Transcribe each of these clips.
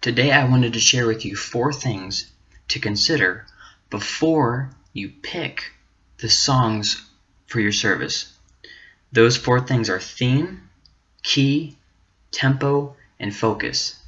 Today I wanted to share with you four things to consider before you pick the songs for your service. Those four things are theme, key, tempo, and focus.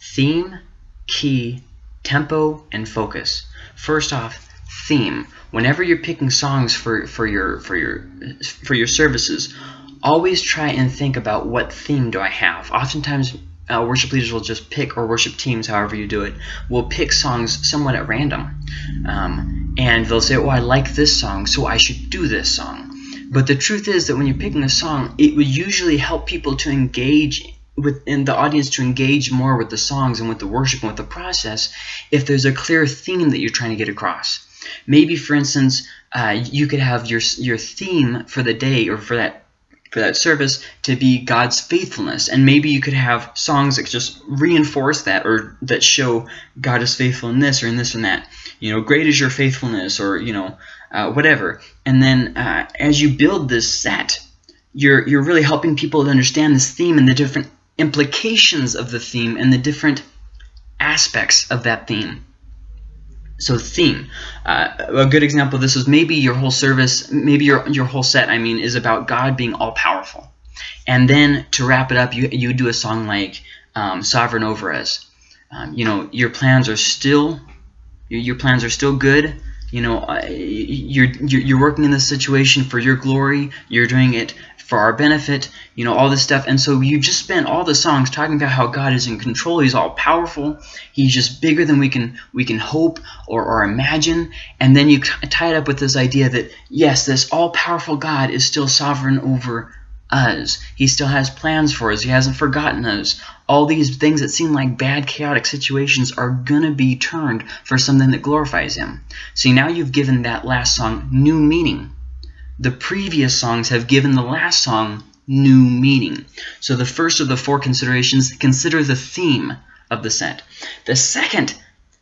Theme, key, tempo, and focus. First off, theme. Whenever you're picking songs for, for your for your for your services, always try and think about what theme do I have. Oftentimes uh, worship leaders will just pick, or worship teams, however you do it, will pick songs somewhat at random. Um, and they'll say, oh, I like this song, so I should do this song. But the truth is that when you're picking a song, it would usually help people to engage within the audience to engage more with the songs and with the worship and with the process if there's a clear theme that you're trying to get across. Maybe, for instance, uh, you could have your, your theme for the day or for that for that service to be God's faithfulness. And maybe you could have songs that just reinforce that or that show God is faithful in this or in this and that. You know, great is your faithfulness or, you know, uh, whatever. And then uh, as you build this set, you're, you're really helping people to understand this theme and the different implications of the theme and the different aspects of that theme. So theme. Uh, a good example of this is maybe your whole service, maybe your, your whole set, I mean, is about God being all-powerful. And then to wrap it up, you, you do a song like um, Sovereign Over Us. Um, you know, your plans are still, your, your plans are still good. You know, uh, you're, you're working in this situation for your glory. You're doing it for our benefit, you know, all this stuff. And so you just spent all the songs talking about how God is in control. He's all powerful. He's just bigger than we can we can hope or, or imagine. And then you tie it up with this idea that, yes, this all-powerful God is still sovereign over us. He still has plans for us. He hasn't forgotten us. All these things that seem like bad, chaotic situations are going to be turned for something that glorifies Him. See, now you've given that last song new meaning the previous songs have given the last song new meaning. So the first of the four considerations, consider the theme of the set. The second,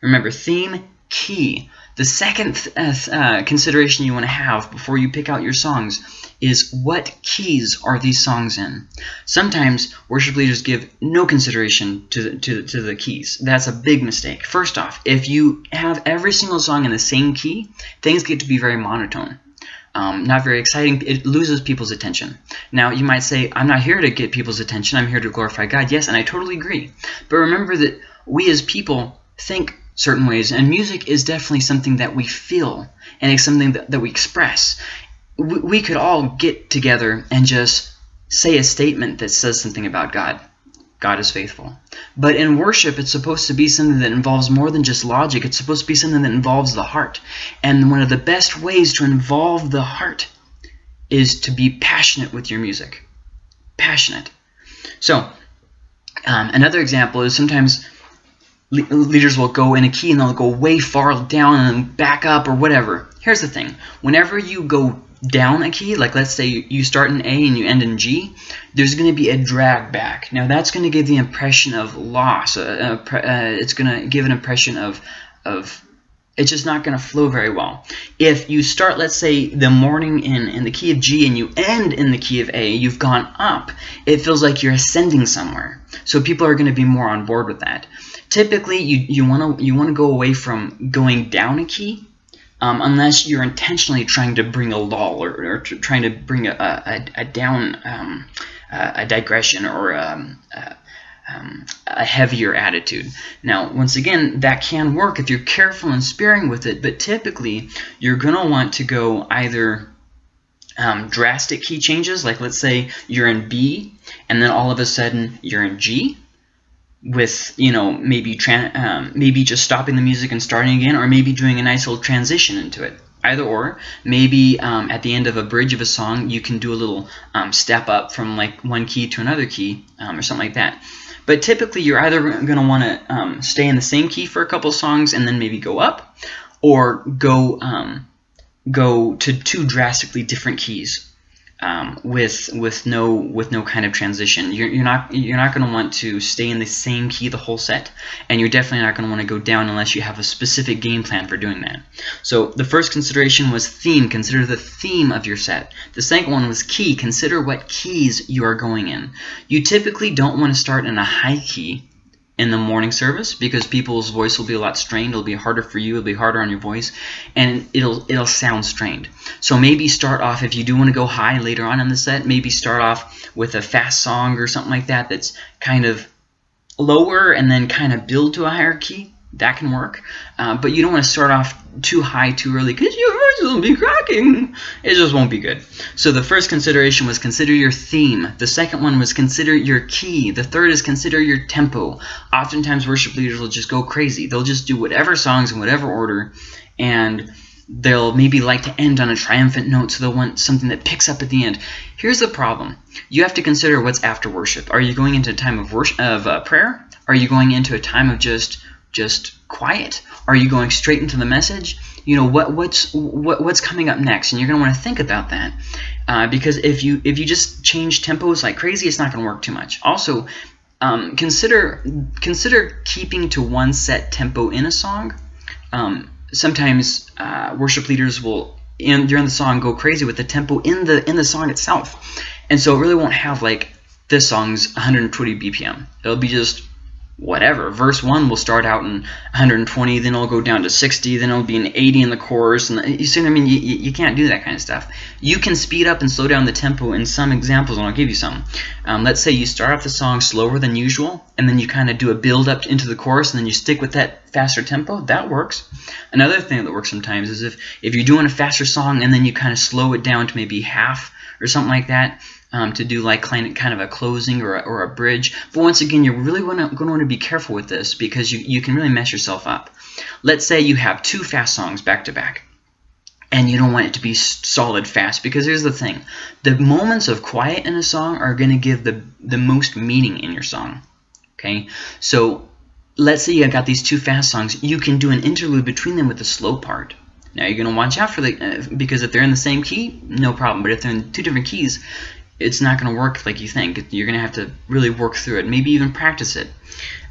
remember, theme, key. The second uh, uh, consideration you want to have before you pick out your songs is what keys are these songs in? Sometimes worship leaders give no consideration to the, to, to the keys. That's a big mistake. First off, if you have every single song in the same key, things get to be very monotone um, not very exciting. It loses people's attention. Now, you might say, I'm not here to get people's attention. I'm here to glorify God. Yes, and I totally agree. But remember that we as people think certain ways, and music is definitely something that we feel, and it's something that, that we express. We, we could all get together and just say a statement that says something about God. God is faithful. But in worship, it's supposed to be something that involves more than just logic. It's supposed to be something that involves the heart. And one of the best ways to involve the heart is to be passionate with your music. Passionate. So, um, another example is sometimes le leaders will go in a key and they'll go way far down and back up or whatever. Here's the thing. Whenever you go down a key, like let's say you start in A and you end in G, there's going to be a drag back. Now that's going to give the impression of loss. Uh, uh, uh it's going to give an impression of, of it's just not going to flow very well. If you start, let's say, the morning in, in the key of G and you end in the key of A, you've gone up, it feels like you're ascending somewhere. So people are going to be more on board with that. Typically, you, you want to you wanna go away from going down a key um, unless you're intentionally trying to bring a lull or, or trying to bring a, a, a down um, a digression or um, a, um, a heavier attitude. Now, once again, that can work if you're careful and sparing with it, but typically you're going to want to go either um, drastic key changes, like let's say you're in B, and then all of a sudden you're in G, with you know maybe um, maybe just stopping the music and starting again or maybe doing a nice little transition into it. Either or. Maybe um, at the end of a bridge of a song you can do a little um, step up from like one key to another key um, or something like that. But typically you're either going to want to um, stay in the same key for a couple songs and then maybe go up or go um, go to two drastically different keys um, with with no with no kind of transition. You're, you're not you're not going to want to stay in the same key the whole set, and you're definitely not going to want to go down unless you have a specific game plan for doing that. So the first consideration was theme. Consider the theme of your set. The second one was key. Consider what keys you are going in. You typically don't want to start in a high key in the morning service because people's voice will be a lot strained. It'll be harder for you. It'll be harder on your voice, and it'll it'll sound strained. So maybe start off if you do want to go high later on in the set. Maybe start off with a fast song or something like that. That's kind of lower and then kind of build to a higher key that can work. Uh, but you don't want to start off too high too early because your voice will be cracking. It just won't be good. So the first consideration was consider your theme. The second one was consider your key. The third is consider your tempo. Oftentimes worship leaders will just go crazy. They'll just do whatever songs in whatever order and they'll maybe like to end on a triumphant note so they'll want something that picks up at the end. Here's the problem. You have to consider what's after worship. Are you going into a time of, worship, of uh, prayer? Are you going into a time of just just quiet? Are you going straight into the message? You know what what's what, what's coming up next, and you're going to want to think about that uh, because if you if you just change tempos like crazy, it's not going to work too much. Also, um, consider consider keeping to one set tempo in a song. Um, sometimes uh, worship leaders will in during the song go crazy with the tempo in the in the song itself, and so it really won't have like this song's 120 BPM. It'll be just whatever. Verse 1 will start out in 120, then it'll go down to 60, then it'll be an 80 in the chorus. And you see what I mean? You, you can't do that kind of stuff. You can speed up and slow down the tempo in some examples, and I'll give you some. Um, let's say you start off the song slower than usual, and then you kind of do a build up into the chorus, and then you stick with that faster tempo. That works. Another thing that works sometimes is if, if you're doing a faster song and then you kind of slow it down to maybe half or something like that, um, to do like kind of a closing or a, or a bridge. But once again, you're really going to want to be careful with this because you, you can really mess yourself up. Let's say you have two fast songs back to back and you don't want it to be solid fast because here's the thing the moments of quiet in a song are going to give the the most meaning in your song okay so let's say you got these two fast songs you can do an interlude between them with the slow part now you're going to watch out for the uh, because if they're in the same key no problem but if they're in two different keys it's not going to work like you think. You're going to have to really work through it, maybe even practice it.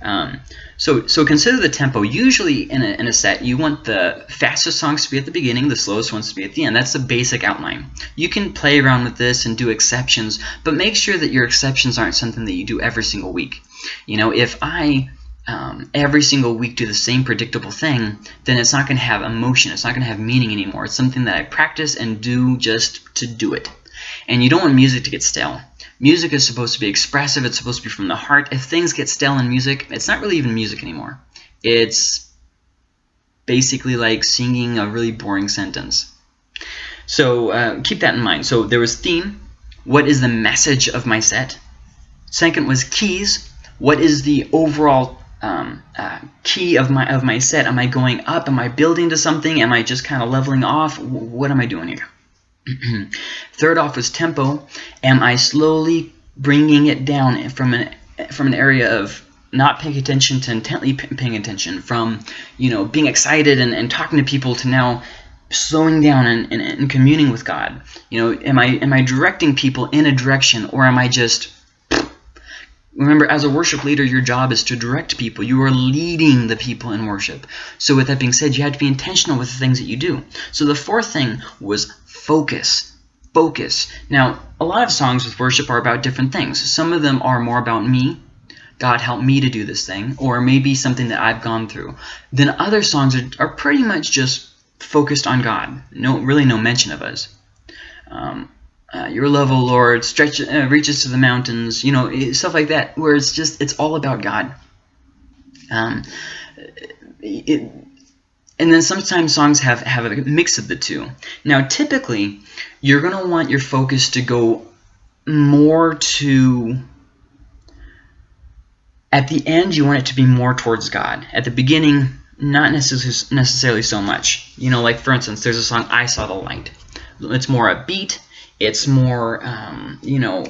Um, so, so consider the tempo. Usually in a, in a set, you want the fastest songs to be at the beginning, the slowest ones to be at the end. That's the basic outline. You can play around with this and do exceptions, but make sure that your exceptions aren't something that you do every single week. You know, if I um, every single week do the same predictable thing, then it's not going to have emotion. It's not going to have meaning anymore. It's something that I practice and do just to do it. And you don't want music to get stale. Music is supposed to be expressive. It's supposed to be from the heart. If things get stale in music, it's not really even music anymore. It's basically like singing a really boring sentence. So uh, keep that in mind. So there was theme. What is the message of my set? Second was keys. What is the overall um, uh, key of my of my set? Am I going up? Am I building to something? Am I just kind of leveling off? What am I doing here? Third off is tempo. Am I slowly bringing it down from an from an area of not paying attention to intently paying attention, from you know being excited and, and talking to people to now slowing down and, and, and communing with God. You know, am I am I directing people in a direction or am I just Remember, as a worship leader, your job is to direct people. You are leading the people in worship. So with that being said, you have to be intentional with the things that you do. So the fourth thing was focus. Focus. Now, a lot of songs with worship are about different things. Some of them are more about me. God help me to do this thing. Or maybe something that I've gone through. Then other songs are, are pretty much just focused on God. No, Really no mention of us. Um, uh, your love, O Lord, stretch, uh, reaches to the mountains, you know, stuff like that, where it's just, it's all about God. Um, it, and then sometimes songs have, have a mix of the two. Now, typically, you're going to want your focus to go more to, at the end, you want it to be more towards God. At the beginning, not necessarily so much. You know, like, for instance, there's a song, I Saw the Light. It's more upbeat it's more, um, you know,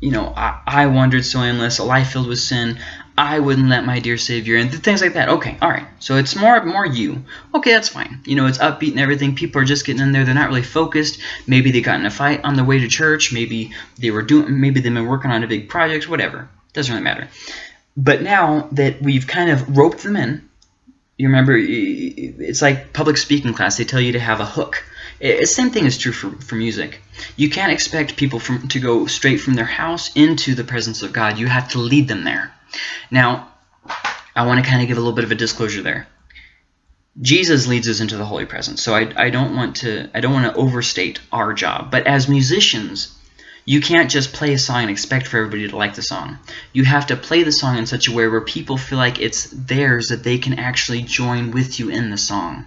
you know, I, I wandered so endless, a life filled with sin. I wouldn't let my dear Savior and things like that. Okay, all right. So it's more more you. Okay, that's fine. You know, it's upbeat and everything. People are just getting in there. They're not really focused. Maybe they got in a fight on the way to church. Maybe they were doing. Maybe they've been working on a big project. Whatever. Doesn't really matter. But now that we've kind of roped them in, you remember, it's like public speaking class. They tell you to have a hook. The same thing is true for, for music. You can't expect people from, to go straight from their house into the presence of God. You have to lead them there. Now, I want to kind of give a little bit of a disclosure there. Jesus leads us into the holy presence, so I, I don't want to I don't want to overstate our job. But as musicians, you can't just play a song and expect for everybody to like the song. You have to play the song in such a way where people feel like it's theirs, that they can actually join with you in the song.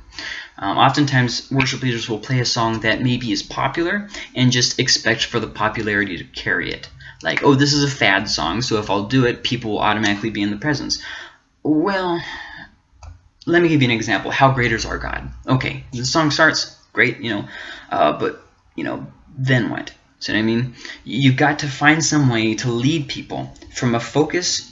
Um, oftentimes, worship leaders will play a song that maybe is popular and just expect for the popularity to carry it. Like, oh, this is a fad song, so if I'll do it, people will automatically be in the presence. Well, let me give you an example. How great is our God? Okay, the song starts, great, you know, uh, but, you know, then what? See what I mean? You've got to find some way to lead people from a focus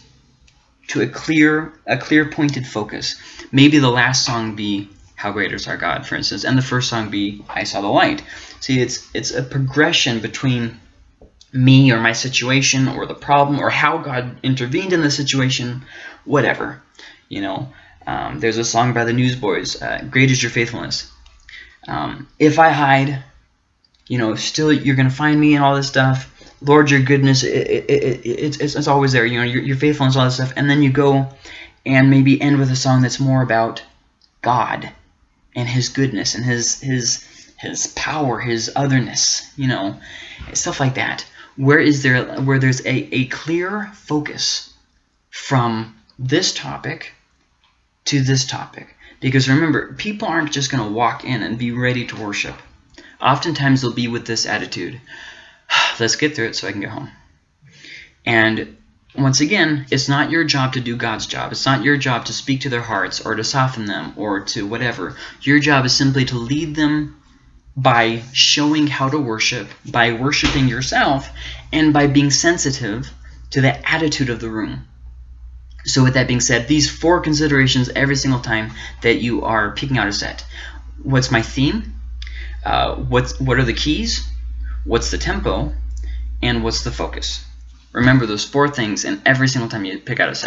to a clear, a clear pointed focus. Maybe the last song be "How Great Is Our God," for instance, and the first song be "I Saw the Light." See, it's it's a progression between me or my situation or the problem or how God intervened in the situation, whatever. You know, um, there's a song by the Newsboys, uh, "Great Is Your Faithfulness." Um, if I hide, you know, still you're going to find me and all this stuff. Lord, your goodness, it, it, it, it's, it's always there. You know, your, your faithfulness, all this stuff. And then you go and maybe end with a song that's more about God and His goodness and His His His power, His otherness. You know, stuff like that. Where is there where there's a, a clear focus from this topic to this topic? Because remember, people aren't just going to walk in and be ready to worship oftentimes they'll be with this attitude let's get through it so I can get home. And once again, it's not your job to do God's job. It's not your job to speak to their hearts or to soften them or to whatever. Your job is simply to lead them by showing how to worship, by worshiping yourself, and by being sensitive to the attitude of the room. So with that being said, these four considerations every single time that you are picking out a set. What's my theme? uh, what's, what are the keys, what's the tempo, and what's the focus. Remember those four things and every single time you pick out a set.